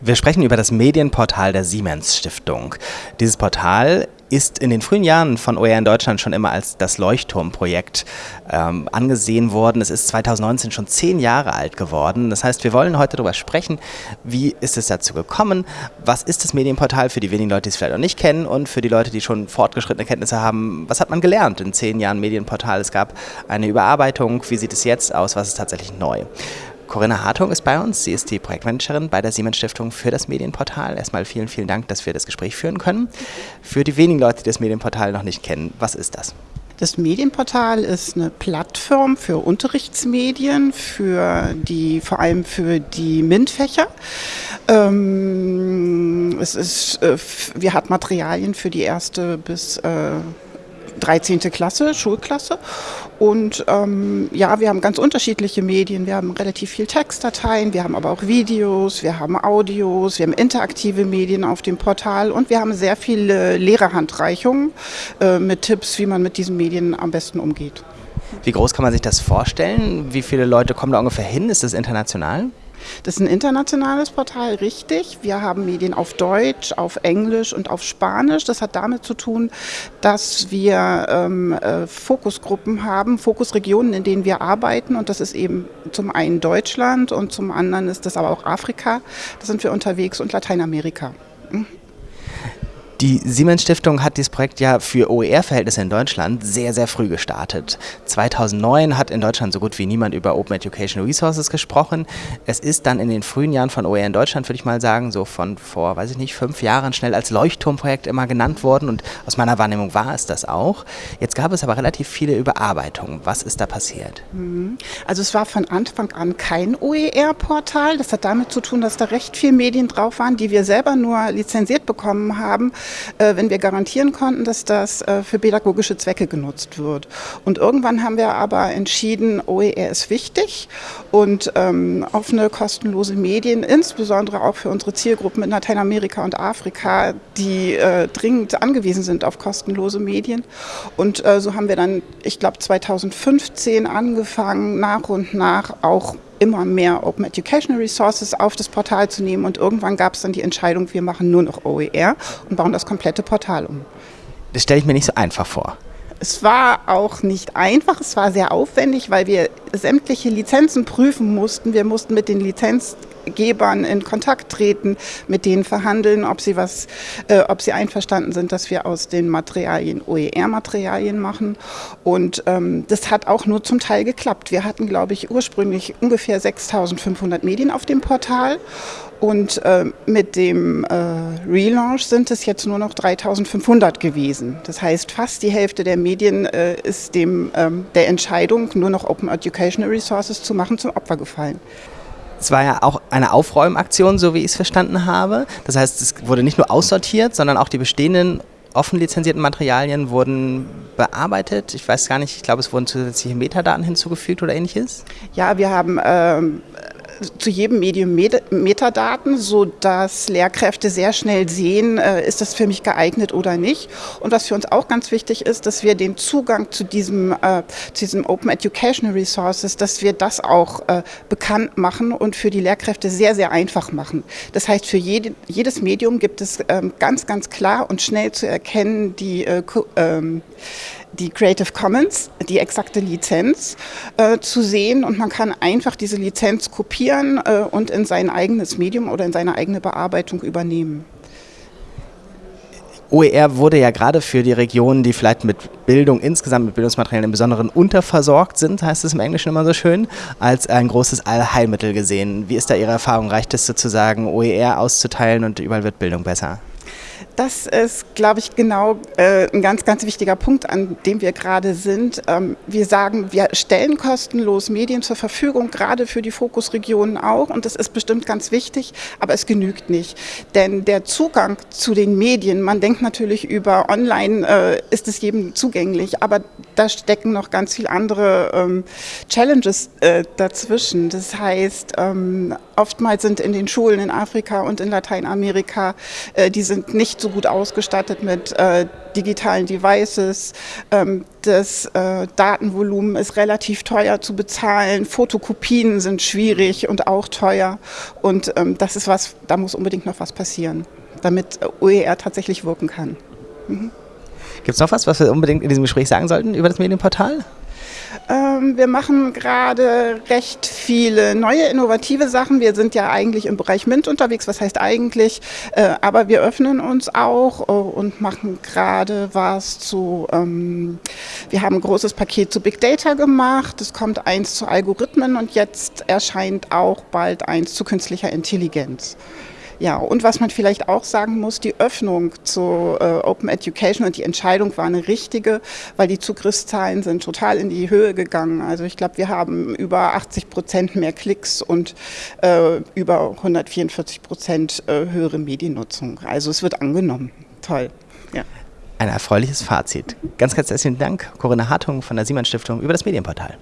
Wir sprechen über das Medienportal der Siemens Stiftung. Dieses Portal ist in den frühen Jahren von OER in Deutschland schon immer als das Leuchtturmprojekt ähm, angesehen worden. Es ist 2019 schon zehn Jahre alt geworden. Das heißt, wir wollen heute darüber sprechen, wie ist es dazu gekommen, was ist das Medienportal für die wenigen Leute, die es vielleicht noch nicht kennen und für die Leute, die schon fortgeschrittene Kenntnisse haben, was hat man gelernt in zehn Jahren Medienportal? Es gab eine Überarbeitung, wie sieht es jetzt aus, was ist tatsächlich neu? Corinna Hartung ist bei uns. Sie ist die Projektmanagerin bei der Siemens Stiftung für das Medienportal. Erstmal vielen, vielen Dank, dass wir das Gespräch führen können. Für die wenigen Leute, die das Medienportal noch nicht kennen, was ist das? Das Medienportal ist eine Plattform für Unterrichtsmedien, für die, vor allem für die MINT-Fächer. Ähm, es ist, äh, wir hat Materialien für die erste bis äh, 13. Klasse, Schulklasse. Und ähm, ja, wir haben ganz unterschiedliche Medien. Wir haben relativ viel Textdateien, wir haben aber auch Videos, wir haben Audios, wir haben interaktive Medien auf dem Portal und wir haben sehr viele Lehrerhandreichungen äh, mit Tipps, wie man mit diesen Medien am besten umgeht. Wie groß kann man sich das vorstellen? Wie viele Leute kommen da ungefähr hin? Ist das international? Das ist ein internationales Portal, richtig. Wir haben Medien auf Deutsch, auf Englisch und auf Spanisch. Das hat damit zu tun, dass wir ähm, äh, Fokusgruppen haben, Fokusregionen, in denen wir arbeiten. Und das ist eben zum einen Deutschland und zum anderen ist das aber auch Afrika. Da sind wir unterwegs und Lateinamerika. Mhm. Die Siemens Stiftung hat dieses Projekt ja für OER-Verhältnisse in Deutschland sehr, sehr früh gestartet. 2009 hat in Deutschland so gut wie niemand über Open Educational Resources gesprochen. Es ist dann in den frühen Jahren von OER in Deutschland, würde ich mal sagen, so von vor, weiß ich nicht, fünf Jahren schnell als Leuchtturmprojekt immer genannt worden und aus meiner Wahrnehmung war es das auch. Jetzt gab es aber relativ viele Überarbeitungen. Was ist da passiert? Mhm. Also es war von Anfang an kein OER-Portal. Das hat damit zu tun, dass da recht viele Medien drauf waren, die wir selber nur lizenziert bekommen haben wenn wir garantieren konnten, dass das äh, für pädagogische Zwecke genutzt wird. Und irgendwann haben wir aber entschieden, OER ist wichtig und ähm, offene, kostenlose Medien, insbesondere auch für unsere Zielgruppen in Lateinamerika und Afrika, die äh, dringend angewiesen sind auf kostenlose Medien. Und äh, so haben wir dann, ich glaube, 2015 angefangen, nach und nach auch immer mehr Open Educational Resources auf das Portal zu nehmen und irgendwann gab es dann die Entscheidung, wir machen nur noch OER und bauen das komplette Portal um. Das stelle ich mir nicht so einfach vor. Es war auch nicht einfach, es war sehr aufwendig, weil wir sämtliche Lizenzen prüfen mussten. Wir mussten mit den Lizenzgebern in Kontakt treten, mit denen verhandeln, ob sie was, äh, ob sie einverstanden sind, dass wir aus den Materialien OER-Materialien machen. Und ähm, das hat auch nur zum Teil geklappt. Wir hatten, glaube ich, ursprünglich ungefähr 6.500 Medien auf dem Portal und äh, mit dem äh, Relaunch sind es jetzt nur noch 3500 gewesen. Das heißt, fast die Hälfte der Medien äh, ist dem, ähm, der Entscheidung, nur noch Open Educational Resources zu machen, zum Opfer gefallen. Es war ja auch eine Aufräumaktion, so wie ich es verstanden habe. Das heißt, es wurde nicht nur aussortiert, sondern auch die bestehenden offen lizenzierten Materialien wurden bearbeitet. Ich weiß gar nicht, ich glaube, es wurden zusätzliche Metadaten hinzugefügt oder ähnliches. Ja, wir haben ähm, zu jedem Medium Metadaten, sodass Lehrkräfte sehr schnell sehen, äh, ist das für mich geeignet oder nicht. Und was für uns auch ganz wichtig ist, dass wir den Zugang zu diesem, äh, zu diesem Open Educational Resources, dass wir das auch äh, bekannt machen und für die Lehrkräfte sehr, sehr einfach machen. Das heißt, für jede, jedes Medium gibt es ähm, ganz, ganz klar und schnell zu erkennen die ähm, die Creative Commons, die exakte Lizenz äh, zu sehen und man kann einfach diese Lizenz kopieren äh, und in sein eigenes Medium oder in seine eigene Bearbeitung übernehmen. OER wurde ja gerade für die Regionen, die vielleicht mit Bildung insgesamt, mit Bildungsmaterialien im Besonderen unterversorgt sind, heißt es im Englischen immer so schön, als ein großes Allheilmittel gesehen. Wie ist da Ihre Erfahrung? Reicht es sozusagen, OER auszuteilen und überall wird Bildung besser? Das ist, glaube ich, genau äh, ein ganz, ganz wichtiger Punkt, an dem wir gerade sind. Ähm, wir sagen, wir stellen kostenlos Medien zur Verfügung, gerade für die Fokusregionen auch. Und das ist bestimmt ganz wichtig, aber es genügt nicht. Denn der Zugang zu den Medien, man denkt natürlich über online, äh, ist es jedem zugänglich, aber da stecken noch ganz viele andere ähm, Challenges äh, dazwischen. Das heißt, ähm, oftmals sind in den Schulen in Afrika und in Lateinamerika, äh, die sind nicht nicht so gut ausgestattet mit äh, digitalen Devices. Ähm, das äh, Datenvolumen ist relativ teuer zu bezahlen. Fotokopien sind schwierig und auch teuer. Und ähm, das ist was, da muss unbedingt noch was passieren, damit OER tatsächlich wirken kann. Mhm. Gibt es noch was, was wir unbedingt in diesem Gespräch sagen sollten über das Medienportal? Ähm, wir machen gerade recht viele neue innovative Sachen. Wir sind ja eigentlich im Bereich MINT unterwegs, was heißt eigentlich, äh, aber wir öffnen uns auch äh, und machen gerade was zu, ähm, wir haben ein großes Paket zu Big Data gemacht, es kommt eins zu Algorithmen und jetzt erscheint auch bald eins zu künstlicher Intelligenz. Ja, und was man vielleicht auch sagen muss, die Öffnung zu äh, Open Education und die Entscheidung war eine richtige, weil die Zugriffszahlen sind total in die Höhe gegangen. Also ich glaube, wir haben über 80 Prozent mehr Klicks und äh, über 144 Prozent äh, höhere Mediennutzung. Also es wird angenommen. Toll. Ja. Ein erfreuliches Fazit. Ganz, ganz herzlichen Dank, Corinna Hartung von der Siemann Stiftung über das Medienportal.